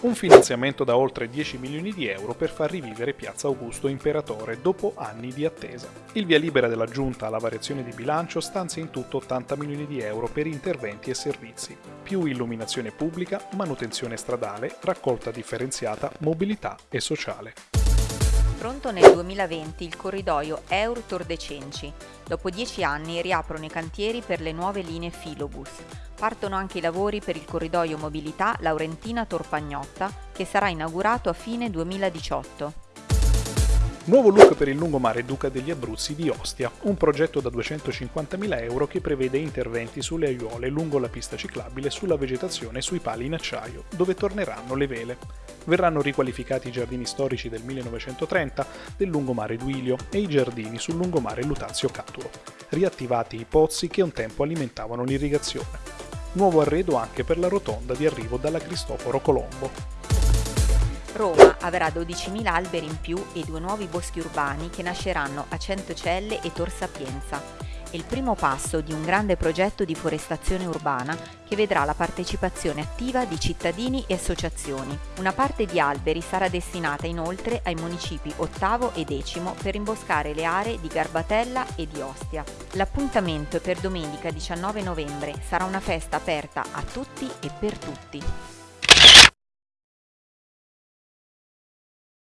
Un finanziamento da oltre 10 milioni di euro per far rivivere Piazza Augusto Imperatore dopo anni di attesa. Il via libera della Giunta alla variazione di bilancio stanzia in tutto 80 milioni di euro per interventi e servizi, più illuminazione pubblica, manutenzione stradale, raccolta differenziata, mobilità e sociale. Pronto nel 2020 il corridoio Eur-Tor de Cenci. Dopo dieci anni riaprono i cantieri per le nuove linee Filobus. Partono anche i lavori per il corridoio mobilità Laurentina-Torpagnotta che sarà inaugurato a fine 2018. Nuovo look per il lungomare Duca degli Abruzzi di Ostia, un progetto da 250.000 euro che prevede interventi sulle aiuole lungo la pista ciclabile, sulla vegetazione e sui pali in acciaio, dove torneranno le vele. Verranno riqualificati i giardini storici del 1930 del lungomare Duilio e i giardini sul lungomare Lutazio Caturo, riattivati i pozzi che un tempo alimentavano l'irrigazione. Nuovo arredo anche per la rotonda di arrivo dalla Cristoforo Colombo. Roma avrà 12.000 alberi in più e due nuovi boschi urbani che nasceranno a Centocelle e Tor Sapienza. È il primo passo di un grande progetto di forestazione urbana che vedrà la partecipazione attiva di cittadini e associazioni. Una parte di alberi sarà destinata inoltre ai municipi ottavo e decimo per imboscare le aree di Garbatella e di Ostia. L'appuntamento è per domenica 19 novembre, sarà una festa aperta a tutti e per tutti.